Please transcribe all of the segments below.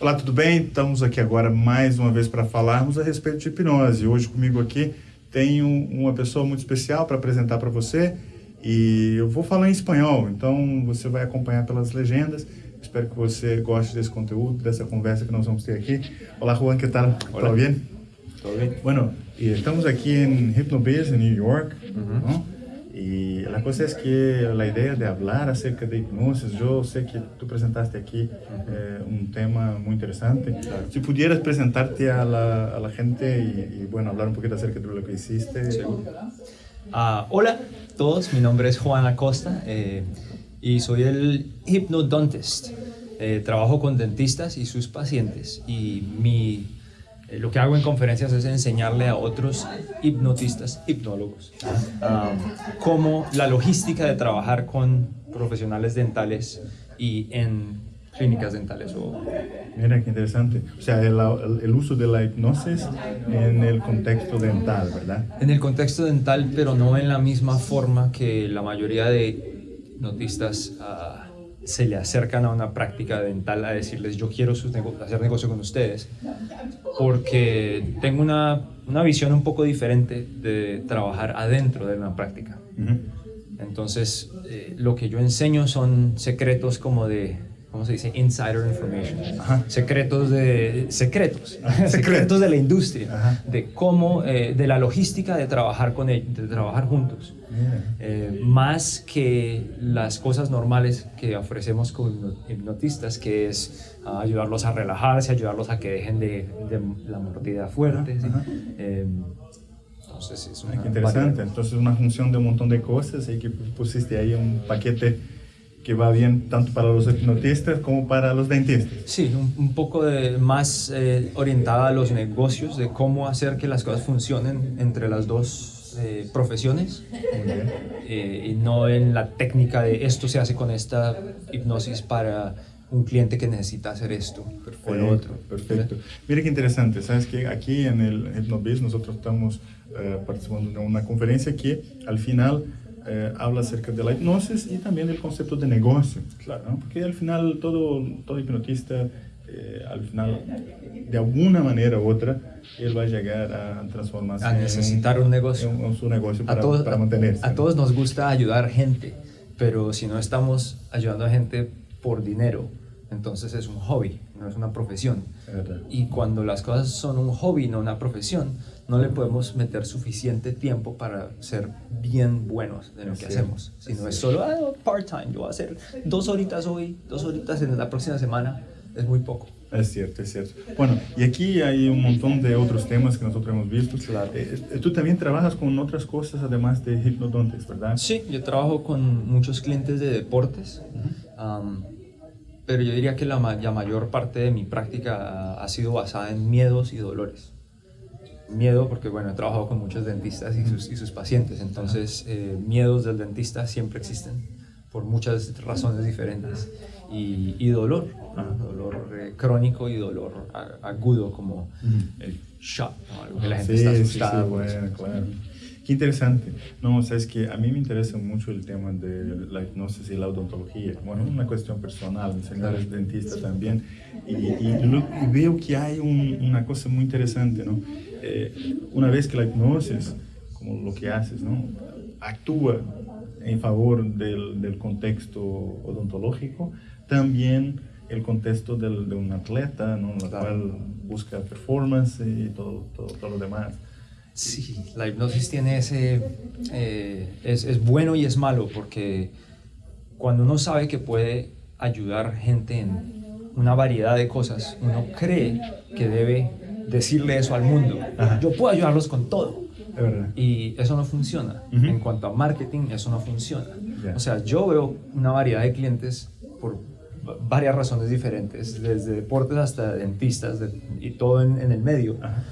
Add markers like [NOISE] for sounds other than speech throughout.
Olá, tudo bem? Estamos aqui agora mais uma vez para falarmos a respeito de hipnose. Hoje comigo aqui tenho uma pessoa muito especial para apresentar para você e eu vou falar em espanhol, então você vai acompanhar pelas legendas. Espero que você goste desse conteúdo, dessa conversa que nós vamos ter aqui. Olá, Juan, que tal? Hola. ¿Todo bien? ¿Todo bien? Bueno, estamos aquí en Hypnobase, en New York, Ujú. Y la cosa es que la idea de hablar acerca de hipnosis, yo sé que tú presentaste aquí eh, un tema muy interesante. Si pudieras presentarte a la, a la gente y, y, bueno, hablar un poquito acerca de lo que hiciste. Seguro. Ah, hola a todos, mi nombre es Juan Acosta eh, y soy el hypnodontist. Eh, trabajo con dentistas y sus pacientes y mi, lo que hago en conferencias es enseñarle a otros hipnotistas, hipnólogos, ah, cómo la logística de trabajar con profesionales dentales y en clínicas dentales o Mira qué interesante. O sea, el, el- el uso de la hipnosis en el contexto dental, ¿verdad? En el contexto dental, pero no en la misma forma que la mayoría de hipnotistas ah, se le acercan a una práctica dental a decirles yo quiero sus nego- hacer negocio con ustedes, porque tengo una, una visión un poco diferente de trabajar adentro de una práctica. Entonces, eh, lo que yo enseño son secretos como de, ¿cómo se dice? Insider information. Ajá. Secretos de, [LAUGHS] secretos, Secretos. de la industria, Ajá. de cómo, eh, de la logística de trabajar con ellos, de trabajar juntos. Eh, más que las cosas normales que ofrecemos hipno- hipnotistas, que es ah, ayudarlos a relajarse, ayudarlos a que dejen de, de la mordida fuerte. Ajá, ¿sí? Eh, entonces es una qué interesante. Entonces, una función de un montón de cosas y que pusiste ahí un paquete que va bien tanto para los hipnotistas como para los dentistas. Sí, un, un poco de, más eh, orientada a los negocios, de cómo hacer que las cosas funcionen entre las dos eh, profesiones eh, y no en la técnica de esto se hace con esta hipnosis para un cliente que necesita hacer esto o lo otro. Perfecto. Mira qué interesante. Sabes que aquí en el HipnoBiz nosotros estamos eh, participando de una conferencia que al final eh, habla acerca de la hipnosis y también del concepto de negocio. Claro. ¿no? Porque al final todo, todo hipnotista, eh, al final, de alguna manera u otra, él va a llegar a transformarse A necesitar un negocio. en, en su negocio A para, todos, para a- mantenerse. a todos nos gusta ayudar gente, pero si no estamos ayudando a gente por dinero, entonces es un hobby, no es una profesión. Y cuando las cosas son un hobby, no una profesión, no le podemos meter suficiente tiempo para ser bien buenos de lo que hacemos. Si es no es solo ah, part-time, yo voy a hacer dos horitas hoy, dos horitas en la próxima semana, es muy poco. Es cierto, es cierto. Bueno, y aquí hay un montón de otros temas que nosotros hemos visto. Claro. Eh, eh, tú también trabajas con otras cosas además de hipnodontes, ¿verdad? Sí, yo trabajo con muchos clientes de deportes, pero yo diría que la, ma- la mayor parte de mi práctica ha sido basada en miedos y dolores. Miedo porque, bueno, he trabajado con muchos dentistas y sus, y sus pacientes, entonces eh, miedos del dentista siempre existen por muchas razones diferentes. Y, y dolor, ¿no? dolor eh, crónico y dolor agudo como el shock, ¿no? Algo que la gente Sí, está sí, asustada. sí, por eso. bueno, claro. Qué interesante. No, sabes que a mí me interesa mucho el tema de la hipnosis y la odontología. Bueno, una cuestión personal, mi señor es dentista también. Y, y lo- veo que hay un- una cosa muy interesante, ¿no? Eh, una vez que la hipnosis, como lo que haces, ¿no? Actúa en favor del, del contexto odontológico, también el contexto del- de un atleta, ¿no? La cual busca performance y todo, todo, todo lo demás. Sí, la hipnosis tiene ese... eh, es, es bueno y es malo porque cuando uno sabe que puede ayudar gente en una variedad de cosas, uno cree que debe decirle eso al mundo. Ajá. Yo puedo ayudarlos con todo. Y eso no funciona. Ujú. En cuanto a marketing, eso no funciona. Ya. O sea, yo veo una variedad de clientes por va- varias razones diferentes, desde deportes hasta dentistas de- y todo en, en el medio. Ajá.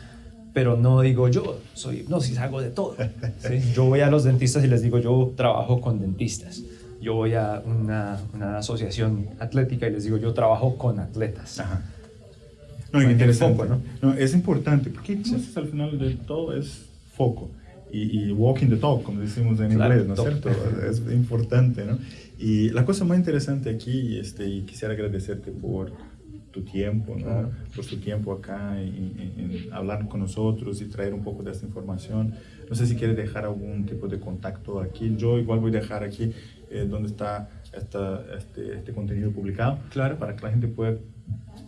Pero no digo yo, soy hipnosis, hago de todo. ¿sí? Yo voy a los dentistas y les digo, yo trabajo con dentistas. Yo voy a una, una asociación atlética y les digo, yo trabajo con atletas. Ajá. No, que interesante. foco, ¿no? No, es importante, porque entonces al final de todo es foco. Y, y walking the talk, como decimos en Claro, inglés, ¿no es cierto? Es importante, ¿no? Y la cosa más interesante aquí, este, y quisiera agradecerte por tu tiempo, ¿no? por tu tiempo acá en, hablar con nosotros y traer un poco de esta información. No sé si quieres dejar algún tipo de contacto aquí. Yo igual voy a dejar aquí eh, donde está esta, este, este, contenido publicado claro. para que la gente pueda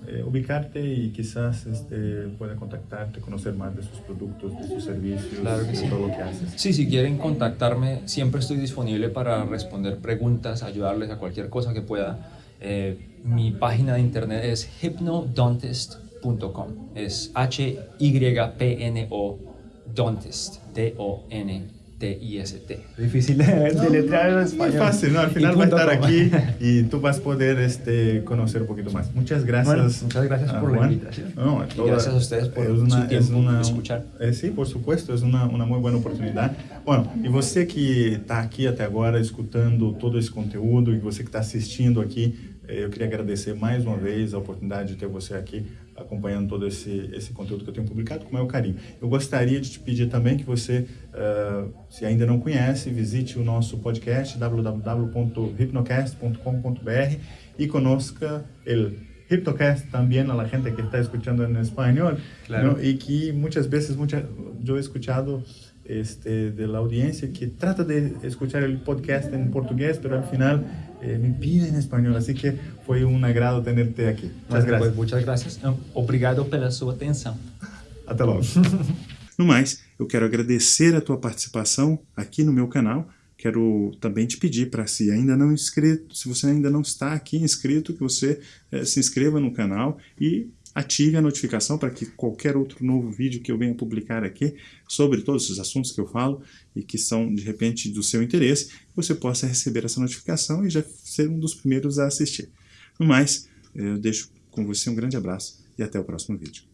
eh, ubicarte y quizás este, pueda contactarte, conocer más de sus productos, de sus servicios, de todo lo que haces. Sí, si quieren contactarme, siempre estoy disponible para responder preguntas, ayudarles a cualquier cosa que pueda. Eh, mi página de internet es hypnodontist.com. Es H-Y-P-N-O Dontist, D-O-N-T-I-S-T. Difícil de letrar en español. Es fácil, ¿no? Al final va a estar aquí [LAUGHS] y tú vas a poder este, conocer un poquito más. Muchas gracias. muchas gracias por la invitación. y gracias a ustedes por una, su tiempo una, escuchar. Eh, sí, por supuesto, es una, una muy buena oportunidad. Bueno, e você que está aqui até agora escutando todo esse conteúdo e você que está assistindo aqui, eu queria agradecer mais uma vez a oportunidade de ter você aqui acompanhando todo esse, esse conteúdo que eu tenho publicado, com o maior carinho. Eu gostaria de te pedir também que você, uh, se ainda não conhece, visite o nosso podcast www.hypnocast.com.br e conosca o Hypnocast também a la gente que está escuchando em espanhol claro. ¿no? y que muchas veces mucha, yo he escuchado este, de la audiencia que trata de escuchar el podcast en portugués, pero al final eh, me pide en español. Así que fue un agrado tenerte aquí. Muchas gracias. Pues, muchas gracias. Obrigado pela sua atenção. [LAUGHS] Até logo. [LAUGHS] no mais, eu quero agradecer a tua participação aqui no meu canal. Quero também te pedir para se ainda não inscrito, se você ainda não está aqui inscrito, que você eh, se inscreva no canal e ative a notificação para que qualquer outro novo vídeo que eu venha publicar aqui sobre todos os assuntos que eu falo e que são de repente do seu interesse, você possa receber essa notificação e já ser um dos primeiros a assistir. No mais, eu deixo com você um grande abraço e até o próximo vídeo.